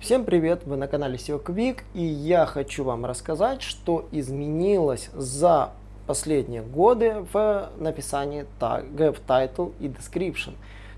Всем привет! Вы на канале SEO Quick и я хочу вам рассказать, что изменилось за последние годы в написании тегов title и description.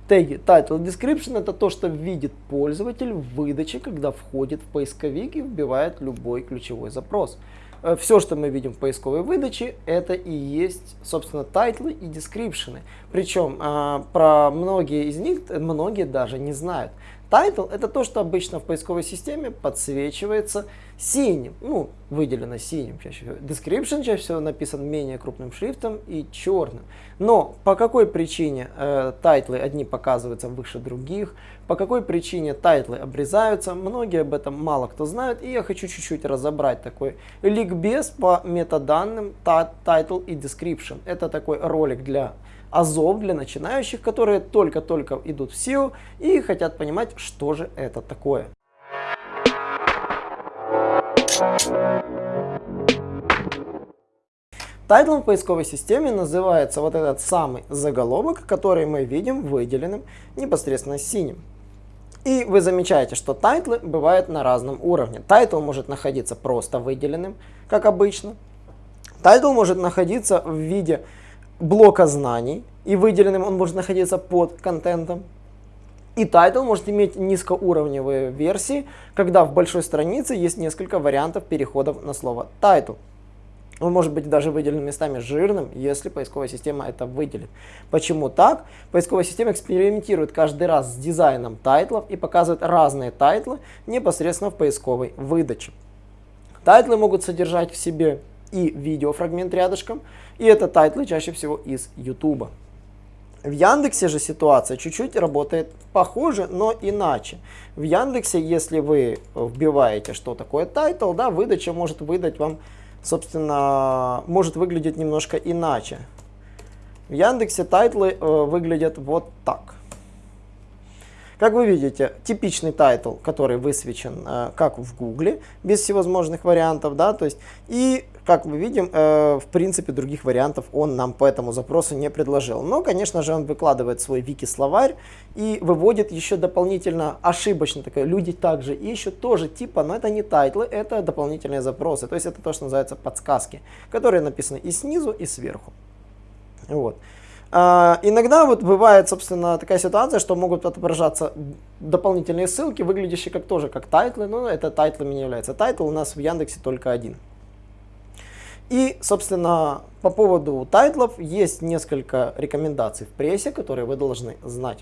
Теги title и description это то, что видит пользователь в выдаче, когда входит в поисковик и вбивает любой ключевой запрос. Э, Все, что мы видим в поисковой выдаче, это и есть, собственно, тайтлы и дескрипшены. Причем э, про многие из них многие даже не знают. Title это то, что обычно в поисковой системе подсвечивается синим, ну, выделено синим чаще всего. Description чаще всего написан менее крупным шрифтом и черным. Но по какой причине э, тайтлы одни показываются выше других, по какой причине тайтлы обрезаются, многие об этом мало кто знает, и я хочу чуть-чуть разобрать такой ликбез по метаданным title и description. Это такой ролик для азов для начинающих, которые только-только идут в SEO и хотят понимать, что же это такое. Тайтлом в поисковой системе называется вот этот самый заголовок, который мы видим выделенным непосредственно синим. И вы замечаете, что тайтлы бывают на разном уровне. Title может находиться просто выделенным, как обычно. Title может находиться в виде блока знаний, и выделенным он может находиться под контентом. И title может иметь низкоуровневые версии, когда в большой странице есть несколько вариантов переходов на слово title. Он может быть даже выделен местами жирным, если поисковая система это выделит. Почему так? Поисковая система экспериментирует каждый раз с дизайном тайтлов и показывает разные тайтлы непосредственно в поисковой выдаче. Тайтлы могут содержать в себе и видеофрагмент рядышком, и это тайтлы чаще всего из YouTube. В Яндексе же ситуация чуть-чуть работает похоже, но иначе. В Яндексе, если вы вбиваете, что такое title, да, выдача может выдать вам, собственно, может выглядеть немножко иначе. В Яндексе тайтлы э, выглядят вот так. Как вы видите, типичный title, который высвечен э, как в Гугле, без всевозможных вариантов, да, то есть, и, как мы видим, э, в принципе, других вариантов он нам по этому запросу не предложил. Но, конечно же, он выкладывает свой вики-словарь и выводит еще дополнительно ошибочно, такое, люди также ищут тоже типа, но это не тайтлы, это дополнительные запросы, то есть это то, что называется подсказки, которые написаны и снизу, и сверху. Вот. Э, иногда вот бывает, собственно, такая ситуация, что могут отображаться дополнительные ссылки, выглядящие как тоже как тайтлы, но это тайтлами не является. Title у нас в Яндексе только один. И, собственно, по поводу тайтлов есть несколько рекомендаций в прессе, которые вы должны знать.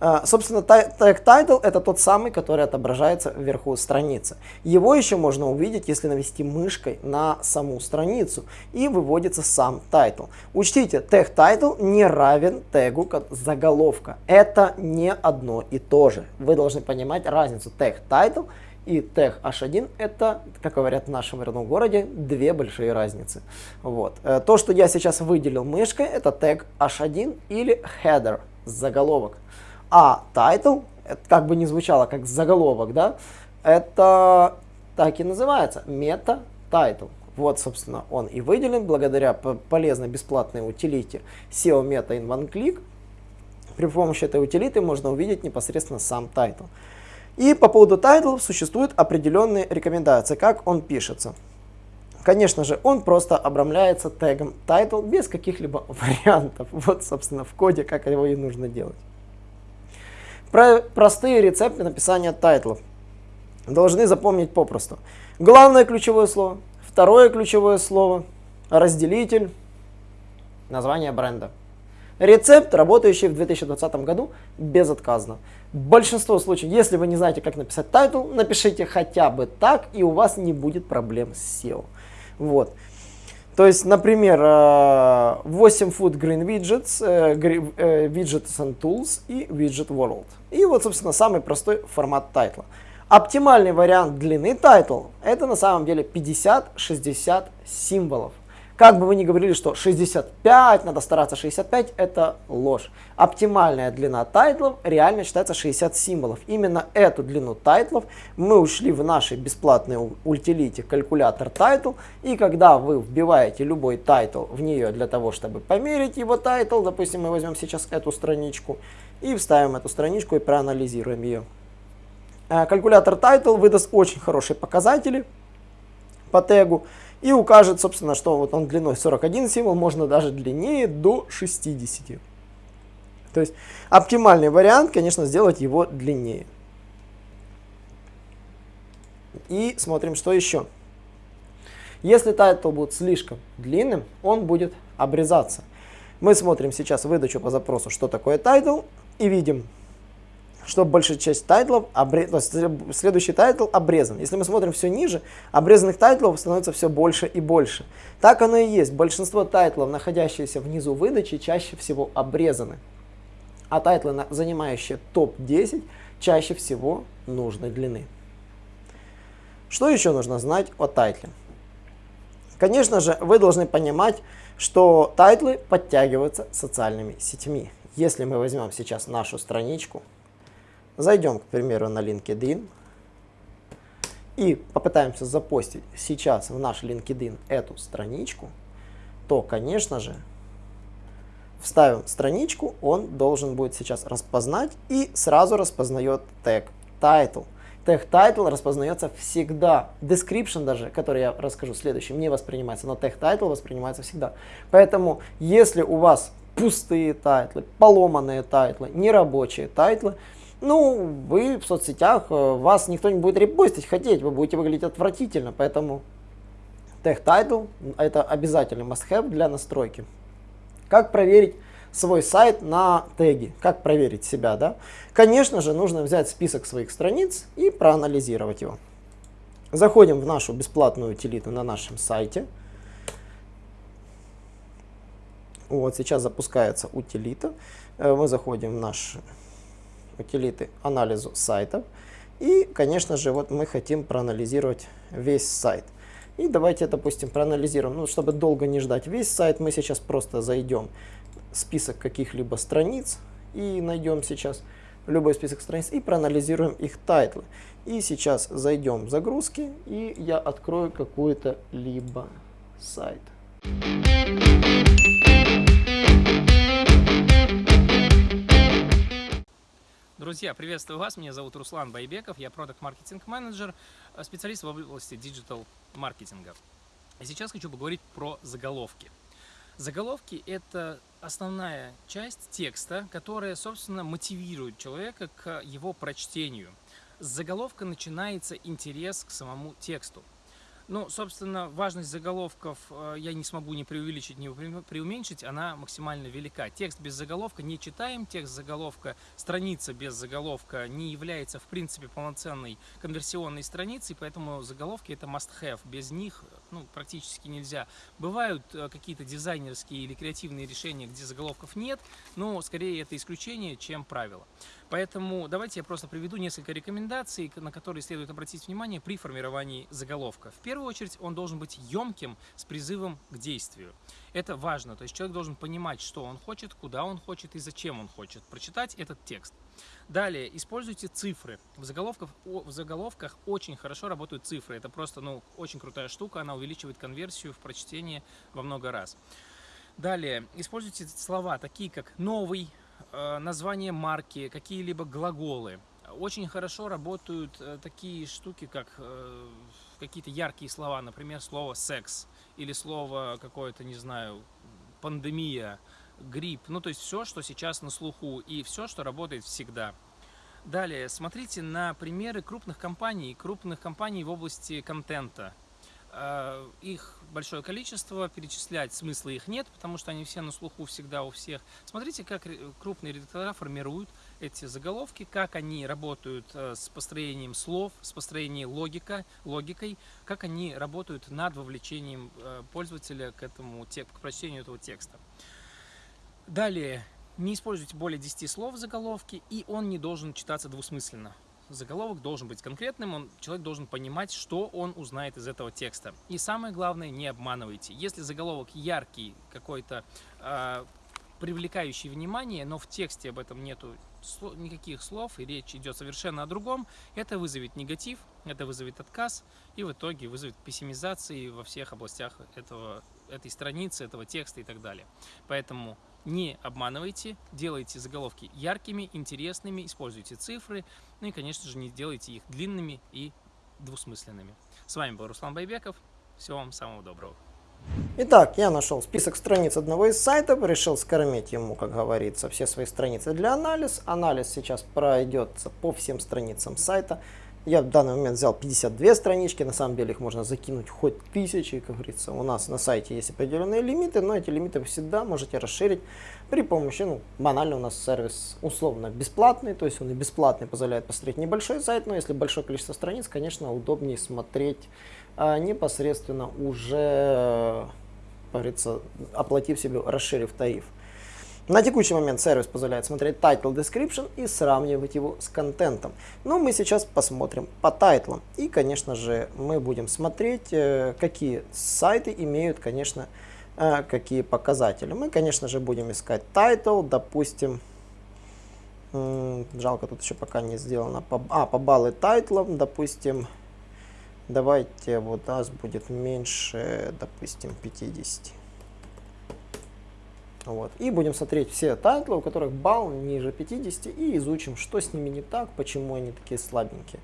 Uh, собственно, тег title это тот самый, который отображается вверху страницы. Его еще можно увидеть, если навести мышкой на саму страницу и выводится сам title. Учтите, тег title не равен тегу заголовка. Это не одно и то же. Вы должны понимать разницу тег title и тег h1 это, как говорят в нашем родном городе, две большие разницы. Вот. Э, то, что я сейчас выделил мышкой, это тег h1 или header, заголовок. А title, как бы не звучало как заголовок, да, это так и называется, мета-title. Вот, собственно, он и выделен благодаря полезной бесплатной утилите SEO Meta in One Click. При помощи этой утилиты можно увидеть непосредственно сам title. И по поводу title существуют определенные рекомендации, как он пишется. Конечно же, он просто обрамляется тегом title без каких-либо вариантов. Вот, собственно, в коде, как его и нужно делать. Про простые рецепты написания тайтлов. Должны запомнить попросту. Главное ключевое слово, второе ключевое слово, разделитель, название бренда. Рецепт, работающий в 2020 году безотказно. Большинство случаев, если вы не знаете, как написать title, напишите хотя бы так, и у вас не будет проблем с SEO. Вот. То есть, например, 8 э, Foot Green Widgets, э, э, Widgets and Tools и Widget World. И вот, собственно, самый простой формат тайтла. Оптимальный вариант длины title это на самом деле 50-60 символов. Как бы вы ни говорили, что 65, надо стараться 65, это ложь. Оптимальная длина тайтлов реально считается 60 символов. Именно эту длину тайтлов мы вшили в нашей бесплатной утилите калькулятор title. И когда вы вбиваете любой title в нее для того, чтобы померить его title, допустим, мы возьмем сейчас эту страничку и вставим эту страничку и проанализируем ее. Э, калькулятор title выдаст очень хорошие показатели по тегу и укажет, собственно, что вот он длиной 41 символ, можно даже длиннее до 60. То есть оптимальный вариант, конечно, сделать его длиннее. И смотрим, что еще. Если title будет слишком длинным, он будет обрезаться. Мы смотрим сейчас выдачу по запросу, что такое title, и видим, что большая часть тайтлов, обре... то есть следующий title обрезан. Если мы смотрим все ниже, обрезанных тайтлов становится все больше и больше. Так оно и есть. Большинство тайтлов, находящиеся внизу выдачи, чаще всего обрезаны. А тайтлы, занимающие топ-10, чаще всего нужной длины. Что еще нужно знать о тайтле? Конечно же, вы должны понимать, что тайтлы подтягиваются социальными сетями. Если мы возьмем сейчас нашу страничку, зайдем, к примеру, на LinkedIn и попытаемся запостить сейчас в наш LinkedIn эту страничку, то, конечно же, вставим страничку, он должен будет сейчас распознать и сразу распознает тег title. Тег title распознается всегда. Description даже, который я расскажу следующим, не воспринимается, но тег title воспринимается всегда. Поэтому, если у вас пустые тайтлы, поломанные тайтлы, нерабочие тайтлы, ну, вы в соцсетях, э, вас никто не будет репостить хотеть, вы будете выглядеть отвратительно, поэтому тег title это обязательный must-have для настройки. Как проверить свой сайт на теги. Как проверить себя, да? Конечно же, нужно взять список своих страниц и проанализировать его. Заходим в нашу бесплатную утилиту на нашем сайте. Вот сейчас запускается утилита. Э, мы заходим в наш утилиты анализу сайтов. И, конечно же, вот мы хотим проанализировать весь сайт. И давайте, допустим, проанализируем. Ну, чтобы долго не ждать весь сайт, мы сейчас просто зайдем список каких-либо страниц и найдем сейчас любой список страниц и проанализируем их тайтлы. И сейчас зайдем в загрузки и я открою какой-то либо сайт. Друзья, приветствую вас. Меня зовут Руслан Байбеков. Я product marketing manager специалист в области digital маркетинга. И сейчас хочу поговорить про заголовки. Заголовки – это основная часть текста, которая, собственно, мотивирует человека к его прочтению. С заголовка начинается интерес к самому тексту. Ну, собственно, важность заголовков э, я не смогу ни преувеличить, ни преуменьшить, она максимально велика. Текст без заголовка не читаем, текст заголовка, страница без заголовка не является, в принципе, полноценной конверсионной страницей, поэтому заголовки это must-have. Без них ну, практически нельзя. Бывают э, какие-то дизайнерские или креативные решения, где заголовков нет, но скорее это исключение, чем правило. Поэтому давайте я просто приведу несколько рекомендаций, на которые следует обратить внимание при формировании заголовка. В первую очередь он должен быть емким с призывом к действию. Это важно, то есть человек должен понимать, что он хочет, куда он хочет и зачем он хочет прочитать этот текст. Далее, используйте цифры. В заголовках, в заголовках очень хорошо работают цифры. Это просто ну, очень крутая штука, она увеличивает конверсию в прочтении во много раз. Далее, используйте слова такие как «новый», Э, название марки, какие-либо глаголы. Очень хорошо работают э, такие штуки, как э, какие-то яркие слова, например, слово «секс» или слово какое-то, не знаю, «пандемия», «грипп». Ну, то есть все, что сейчас на слуху и все, что работает всегда. Далее, смотрите на примеры крупных компаний, крупных компаний в области контента. Э, их большое количество, перечислять смысла их нет, потому что они все на слуху всегда у всех. Смотрите, как крупные редактора формируют эти заголовки, как они работают э, с построением слов, с построением логика, логикой, как они работают над вовлечением э, пользователя к, этому, к прочтению этого текста. Далее, не используйте более 10 слов в заголовке, и он не должен читаться двусмысленно заголовок должен быть конкретным, он, человек должен понимать, что он узнает из этого текста. И самое главное, не обманывайте. Если заголовок яркий, какой-то э, привлекающий внимание, но в тексте об этом нету никаких слов, и речь идет совершенно о другом, это вызовет негатив, это вызовет отказ, и в итоге вызовет пессимизации во всех областях этого, этой страницы, этого текста и так далее. Поэтому не обманывайте, делайте заголовки яркими, интересными, используйте цифры, ну и, конечно же, не делайте их длинными и двусмысленными. С вами был Руслан Байбеков. Всего вам самого доброго. Итак, я нашел список страниц одного из сайтов, решил скормить ему, как говорится, все свои страницы для анализа. Анализ сейчас пройдется по всем страницам сайта. Я в данный момент взял 52 странички, на самом деле их можно закинуть хоть тысячи, как говорится. У нас на сайте есть определенные лимиты, но эти лимиты вы всегда можете расширить при помощи, ну, банально у нас сервис условно бесплатный, то есть он и бесплатный позволяет посмотреть небольшой сайт, но если большое количество страниц, конечно, удобнее смотреть а, непосредственно уже, как говорится, оплатив себе, расширив тариф. На текущий момент сервис позволяет смотреть title description и сравнивать его с контентом. Но мы сейчас посмотрим по тайтлам. И, конечно же, мы будем смотреть, э, какие сайты имеют, конечно, э, какие показатели. Мы, конечно же, будем искать title, допустим, жалко, тут еще пока не сделано, а, по баллы тайтлов, допустим, давайте вот нас будет меньше, допустим, 50. Вот. И будем смотреть все тайтлы, у которых балл ниже 50, и изучим, что с ними не так, почему они такие слабенькие.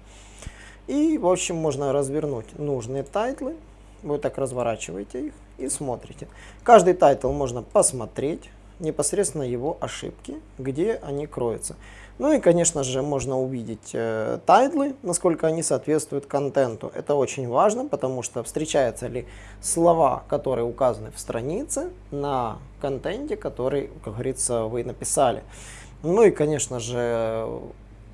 И, в общем, можно развернуть нужные тайтлы. Вы так разворачиваете их и смотрите. Каждый title можно посмотреть, непосредственно его ошибки, где они кроются. Ну и, конечно же, можно увидеть э, тайтлы, насколько они соответствуют контенту. Это очень важно, потому что встречаются ли слова, которые указаны в странице, на контенте, который, как говорится, вы написали. Ну и, конечно же,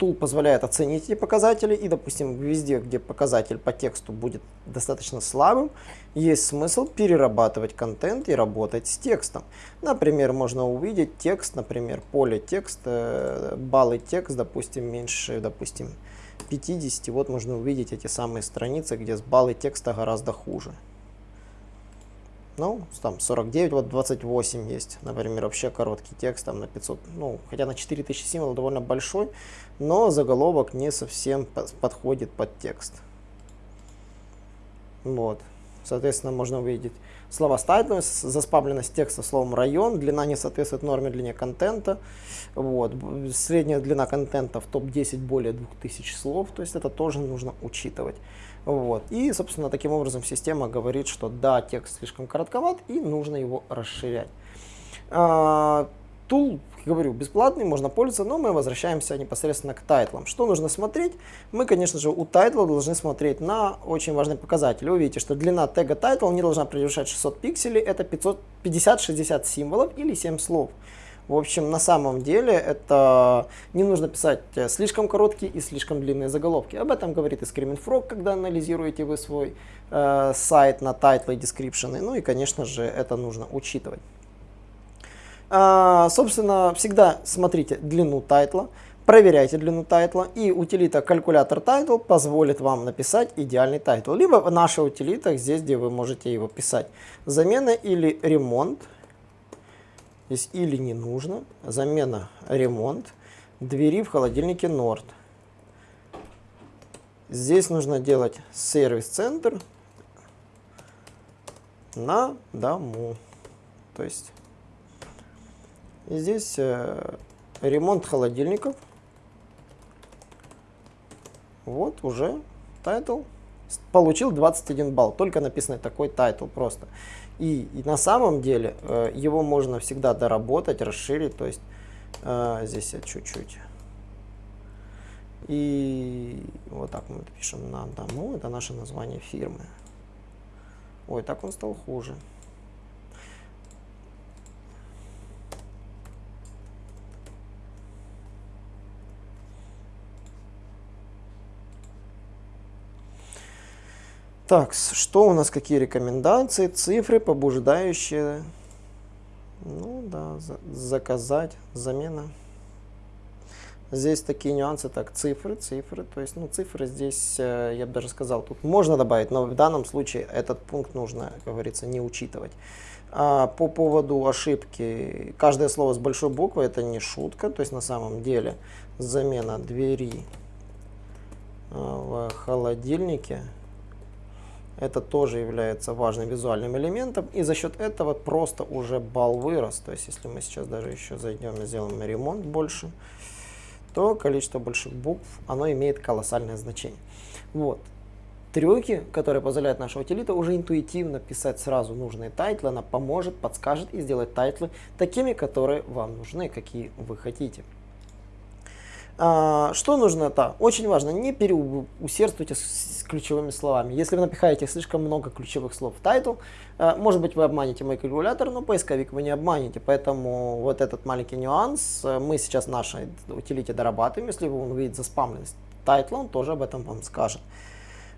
tool позволяет оценить эти показатели, и, допустим, везде, где показатель по тексту будет достаточно слабым, есть смысл перерабатывать контент и работать с текстом. Например, можно увидеть текст, например, поле текста, э, баллы текст, допустим, меньше, допустим, 50. Вот можно увидеть эти самые страницы, где с баллы текста гораздо хуже. Ну, там 49, вот 28 есть, например, вообще короткий текст, там на 500, ну, хотя на 4000 символов довольно большой, но заголовок не совсем подходит под текст. Вот, соответственно, можно увидеть слова статус, заспамленность текста словом район, длина не соответствует норме длине контента, вот, средняя длина контента в топ-10 более 2000 слов, то есть это тоже нужно учитывать. Вот. И, собственно, таким образом система говорит, что да, текст слишком коротковат и нужно его расширять. А, тул, говорю, бесплатный, можно пользоваться, но мы возвращаемся непосредственно к тайтлам. Что нужно смотреть? Мы, конечно же, у тайтла должны смотреть на очень важный показатель. Вы видите, что длина тега title не должна превышать 600 пикселей, это 50-60 символов или 7 слов. В общем, на самом деле это не нужно писать э, слишком короткие и слишком длинные заголовки. Об этом говорит и Screaming Frog, когда анализируете вы свой э, сайт на title и description. Ну и, конечно же, это нужно учитывать. А, собственно, всегда смотрите длину тайтла, проверяйте длину тайтла, и утилита калькулятор title позволит вам написать идеальный title. Либо в нашей утилитах, здесь, где вы можете его писать. Замена или ремонт Здесь или не нужно. Замена, ремонт. Двери в холодильнике Норд. Здесь нужно делать сервис-центр на дому. То есть здесь э, ремонт холодильников. Вот уже title. Получил 21 балл. Только написано такой title просто. И, и на самом деле э, его можно всегда доработать, расширить, то есть э, здесь я чуть-чуть. И вот так мы пишем на дому, это наше название фирмы. Ой, так он стал хуже. Так, что у нас, какие рекомендации, цифры, побуждающие, ну да, за, заказать, замена. Здесь такие нюансы, так, цифры, цифры, то есть, ну, цифры здесь, э, я бы даже сказал, тут можно добавить, но в данном случае этот пункт нужно, как говорится, не учитывать. А по поводу ошибки, каждое слово с большой буквы это не шутка, то есть на самом деле замена двери э, в холодильнике Это тоже является важным визуальным элементом. И за счет этого просто уже балл вырос. То есть если мы сейчас даже еще зайдем и сделаем ремонт больше, то количество больших букв, оно имеет колоссальное значение. Вот. Трюки, которые позволяют наша утилита уже интуитивно писать сразу нужные тайтлы, она поможет, подскажет и сделает тайтлы такими, которые вам нужны, какие вы хотите. А, что нужно? Да, очень важно, не переусердствуйте с ключевыми словами. Если вы напихаете слишком много ключевых слов в title, а, может быть вы обманете мой калькулятор, но поисковик вы не обманете. Поэтому вот этот маленький нюанс э, мы сейчас нашей утилите дорабатываем. Если он увидит заспамленность тайтла, он тоже об этом вам скажет.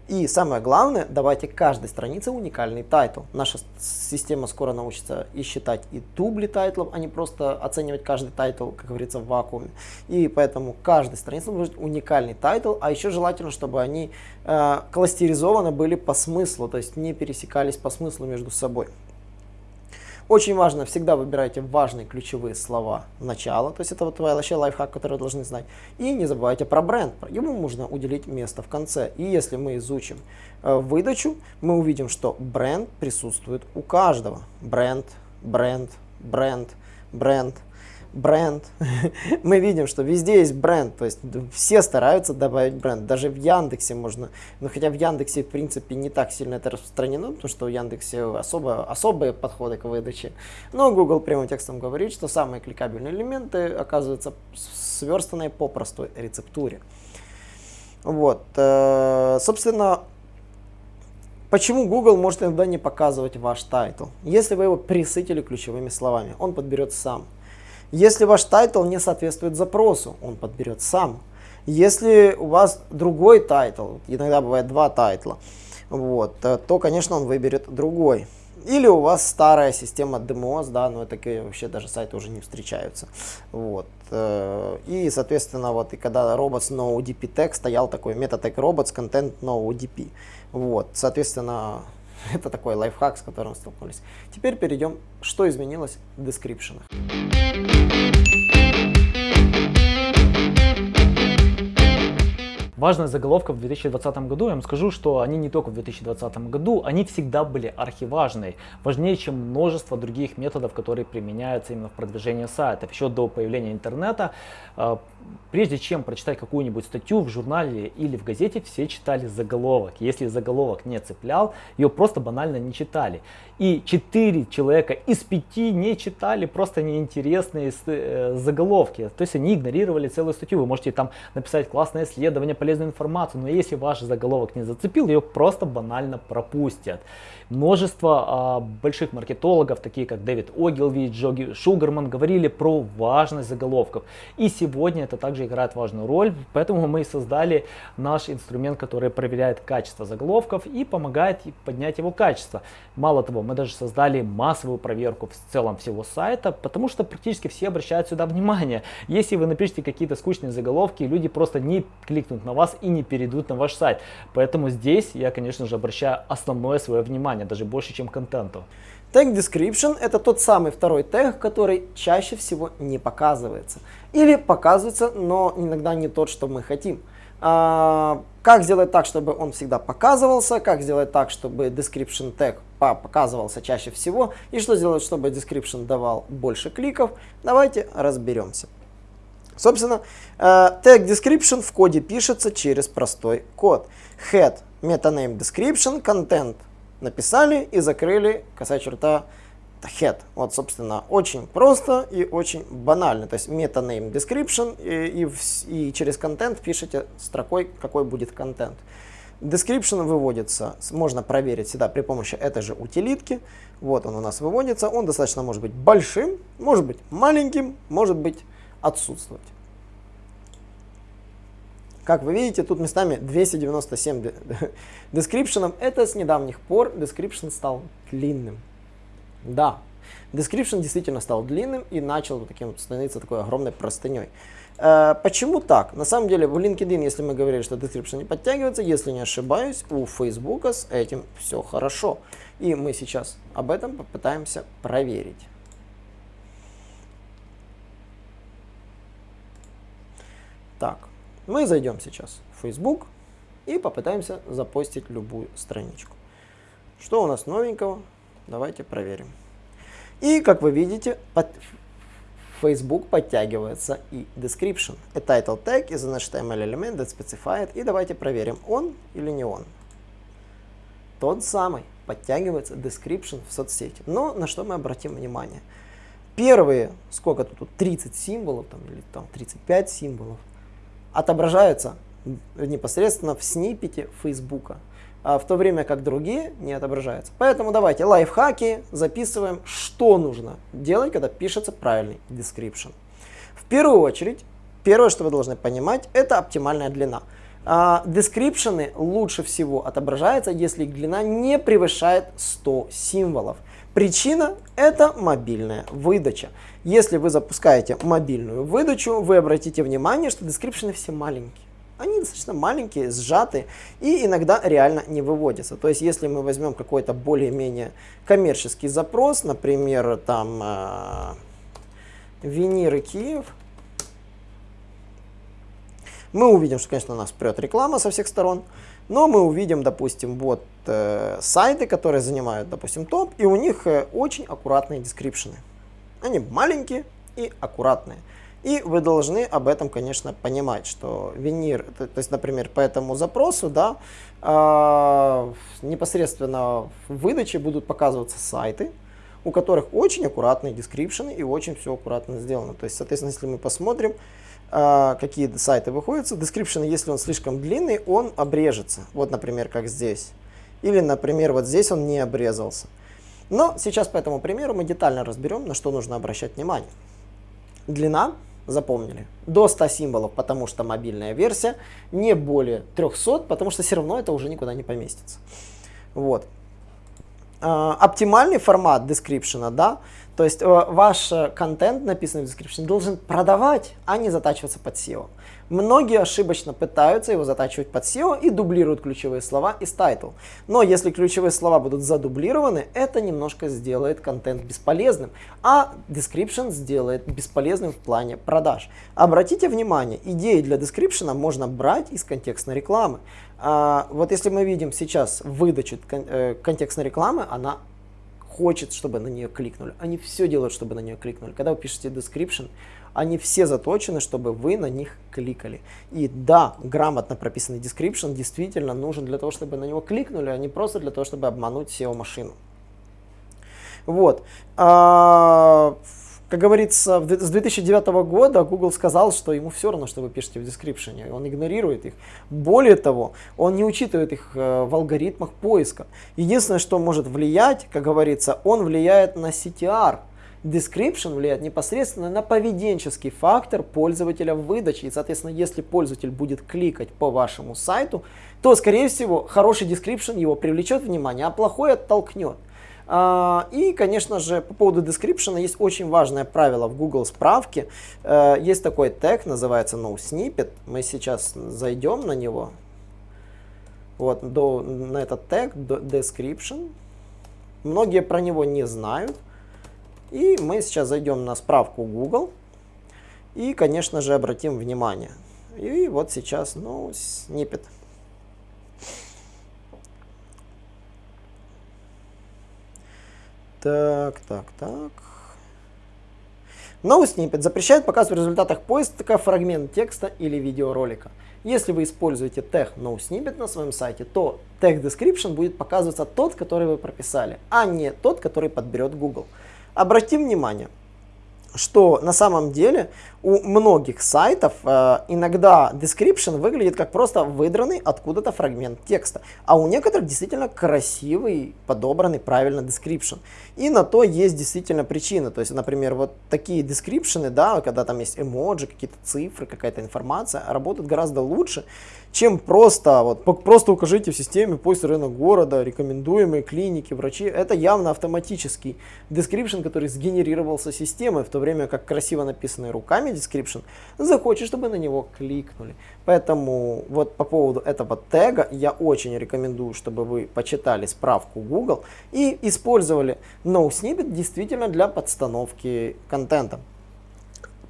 И самое главное, давайте каждой странице уникальный title. Наша система скоро научится и считать и дубли тайтлов, а не просто оценивать каждый title, как говорится, в вакууме. И поэтому каждой странице быть уникальный title, а еще желательно, чтобы они э, кластеризованы были по смыслу, то есть не пересекались по смыслу между собой. Очень важно, всегда выбирайте важные ключевые слова начала, то есть это вот вообще лайфхак, который вы должны знать. И не забывайте про бренд, ему нужно уделить место в конце. И если мы изучим э, выдачу, мы увидим, что бренд присутствует у каждого. Бренд, бренд, бренд, бренд бренд. Мы видим, что везде есть бренд, то есть все стараются добавить бренд. Даже в Яндексе можно, ну хотя в Яндексе в принципе не так сильно это распространено, потому что у Яндексе особо, особые подходы к выдаче. Но Google прямым текстом говорит, что самые кликабельные элементы оказываются сверстанные по простой рецептуре. Вот, э, собственно, Почему Google может иногда не показывать ваш title? Если вы его пресытили ключевыми словами, он подберет сам. Если ваш title не соответствует запросу, он подберет сам. Если у вас другой title, иногда бывает два тайтла, вот, э, то, конечно, он выберет другой. Или у вас старая система DMOZ, да, но такие вообще даже сайты уже не встречаются. Вот. Э, и, соответственно, вот и когда robots NOODP tag стоял такой meta tag robots content NOODP. Вот, соответственно, это такой лайфхак, с которым столкнулись. Теперь перейдем, что изменилось в дескрипшенах. Важная заголовка в 2020 году, я вам скажу, что они не только в 2020 году, они всегда были архиважные, важнее, чем множество других методов, которые применяются именно в продвижении сайтов. Еще до появления интернета, э, прежде чем прочитать какую-нибудь статью в журнале или в газете, все читали заголовок. Если заголовок не цеплял, ее просто банально не читали. И 4 человека из 5 не читали просто неинтересные э, заголовки. То есть они игнорировали целую статью. Вы можете там написать классное исследование, полезную информацию, но если ваш заголовок не зацепил, ее просто банально пропустят. Множество а, больших маркетологов, такие как Дэвид Огилви, Джоги Шугарман, говорили про важность заголовков. И сегодня это также играет важную роль, поэтому мы создали наш инструмент, который проверяет качество заголовков и помогает поднять его качество. Мало того, мы даже создали массовую проверку в целом всего сайта, потому что практически все обращают сюда внимание. Если вы напишите какие-то скучные заголовки, люди просто не кликнут на вас и не перейдут на ваш сайт. Поэтому здесь я, конечно же, обращаю основное свое внимание, даже больше, чем контенту. Tag Description – это тот самый второй тег, который чаще всего не показывается. Или показывается, но иногда не тот, что мы хотим. А, как сделать так, чтобы он всегда показывался, как сделать так, чтобы description tag показывался чаще всего, и что сделать, чтобы description давал больше кликов, давайте разберемся. Собственно, tag э, description в коде пишется через простой код. Head, metaname description, content написали и закрыли косая черта head. Вот, собственно, очень просто и очень банально. То есть metaname description и, и, и через контент пишите строкой, какой будет контент. Description выводится, можно проверить всегда при помощи этой же утилитки. Вот он у нас выводится. Он достаточно может быть большим, может быть маленьким, может быть отсутствовать. Как вы видите, тут местами 297 description. Это с недавних пор description стал длинным. Да, description действительно стал длинным и начал таким становиться такой огромной простыней. Э, почему так? На самом деле в LinkedIn, если мы говорили, что description не подтягивается, если не ошибаюсь, у Facebook с этим все хорошо. И мы сейчас об этом попытаемся проверить. Так, мы зайдем сейчас в Facebook и попытаемся запостить любую страничку. Что у нас новенького? Давайте проверим. И, как вы видите, под Facebook подтягивается и description. A title tag is an HTML element that specified. И давайте проверим, он или не он. Тот самый. Подтягивается description в соцсети. Но на что мы обратим внимание? Первые, сколько тут, 30 символов там, или там 35 символов, отображаются непосредственно в сниппете Фейсбука а в то время как другие не отображаются. Поэтому давайте лайфхаки записываем, что нужно делать, когда пишется правильный description. В первую очередь, первое, что вы должны понимать, это оптимальная длина. А, дескрипшены лучше всего отображаются, если длина не превышает 100 символов. Причина – это мобильная выдача. Если вы запускаете мобильную выдачу, вы обратите внимание, что дескрипшены все маленькие. Они достаточно маленькие, сжатые и иногда реально не выводятся. То есть, если мы возьмем какой-то более-менее коммерческий запрос, например, там э, Виниры Киев, мы увидим, что, конечно, нас прет реклама со всех сторон, но мы увидим, допустим, вот э, сайты, которые занимают, допустим, топ, и у них э, очень аккуратные дескрипшены. Они маленькие и аккуратные. И вы должны об этом, конечно, понимать, что винир, то, то есть, например, по этому запросу, да, э, непосредственно в выдаче будут показываться сайты, у которых очень аккуратные дескрипшены и очень все аккуратно сделано. То есть, соответственно, если мы посмотрим, какие сайты выходят, дескрипшены, если он слишком длинный, он обрежется. Вот, например, как здесь. Или, например, вот здесь он не обрезался. Но сейчас по этому примеру мы детально разберем, на что нужно обращать внимание. Длина запомнили. До 100 символов, потому что мобильная версия, не более 300, потому что все равно это уже никуда не поместится. Вот. А, оптимальный формат description, да, то есть э, ваш э, контент, написанный в description, должен продавать, а не затачиваться под SEO. Многие ошибочно пытаются его затачивать под SEO и дублируют ключевые слова из title. Но если ключевые слова будут задублированы, это немножко сделает контент бесполезным, а description сделает бесполезным в плане продаж. Обратите внимание, идеи для description можно брать из контекстной рекламы. А, вот если мы видим сейчас выдачу э, контекстной рекламы, она хочет, чтобы на нее кликнули. Они все делают, чтобы на нее кликнули. Когда вы пишете description, они все заточены, чтобы вы на них кликали. И да, грамотно прописанный description действительно нужен для того, чтобы на него кликнули, а не просто для того, чтобы обмануть SEO-машину. Вот. А, как говорится, с 2009 года Google сказал, что ему все равно, что вы пишете в description, он игнорирует их. Более того, он не учитывает их э, в алгоритмах поиска. Единственное, что может влиять, как говорится, он влияет на CTR. Description влияет непосредственно на поведенческий фактор пользователя в выдаче. И, соответственно, если пользователь будет кликать по вашему сайту, то, скорее всего, хороший description его привлечет внимание, а плохой оттолкнет. А, и, конечно же, по поводу description есть очень важное правило в Google справке. Э, есть такой тег, называется noSnippet. Мы сейчас зайдем на него. Вот, до, на этот тег, description. Многие про него не знают. И мы сейчас зайдем на справку Google. И, конечно же, обратим внимание. И вот сейчас, ну, snippet. Так, так, так. Сниппет запрещает показывать в результатах поиска фрагмент текста или видеоролика. Если вы используете тег NoSnippet на своем сайте, то тег description будет показываться тот, который вы прописали, а не тот, который подберет Google. Обратим внимание, что на самом деле у многих сайтов э, иногда description выглядит как просто выдранный откуда-то фрагмент текста, а у некоторых действительно красивый, подобранный правильно description. И на то есть действительно причина. То есть, например, вот такие description, да, когда там есть эмоджи, какие-то цифры, какая-то информация, работают гораздо лучше, чем просто, вот, просто укажите в системе поиск рынок города, рекомендуемые клиники, врачи. Это явно автоматический description, который сгенерировался системой, в то время как красиво написанный руками description, захочет, чтобы на него кликнули. Поэтому вот по поводу этого тега я очень рекомендую, чтобы вы почитали справку Google и использовали NoSnippet действительно для подстановки контента.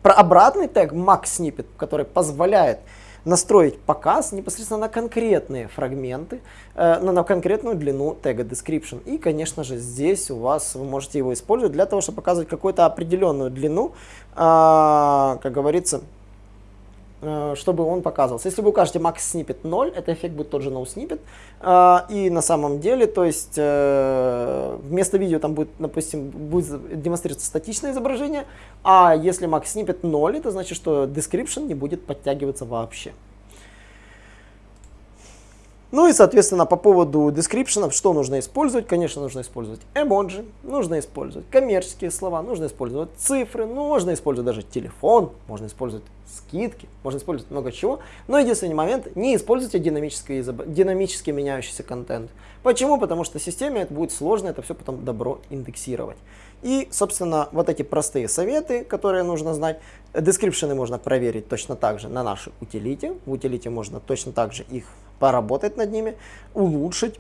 Про обратный тег MaxSnippet, который позволяет настроить показ непосредственно на конкретные фрагменты, э, на, на конкретную длину тега description. И, конечно же, здесь у вас вы можете его использовать для того, чтобы показывать какую-то определенную длину, э, как говорится, чтобы он показывался. Если вы укажете max snippet 0, это эффект будет тот же no snippet. Э, и на самом деле, то есть э, вместо видео там будет, допустим, будет демонстрироваться статичное изображение, а если max snippet 0, это значит, что description не будет подтягиваться вообще. Ну и, соответственно, по поводу description, что нужно использовать? Конечно, нужно использовать эмоджи, нужно использовать коммерческие слова, нужно использовать цифры, ну, можно использовать даже телефон, можно использовать скидки, можно использовать много чего. Но единственный момент, не используйте динамический, динамически меняющийся контент. Почему? Потому что системе это будет сложно это все потом добро индексировать. И, собственно, вот эти простые советы, которые нужно знать. Дескрипшены можно проверить точно так же на нашей утилите. В утилите можно точно так же их поработать над ними, улучшить,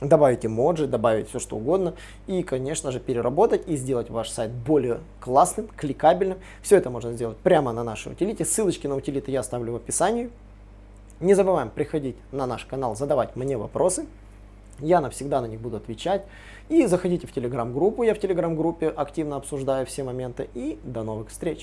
добавить эмоджи, добавить все что угодно и, конечно же, переработать и сделать ваш сайт более классным, кликабельным. Все это можно сделать прямо на нашей утилите. Ссылочки на утилиты я оставлю в описании. Не забываем приходить на наш канал, задавать мне вопросы. Я навсегда на них буду отвечать. И заходите в телеграм-группу. Я в телеграм-группе активно обсуждаю все моменты. И до новых встреч!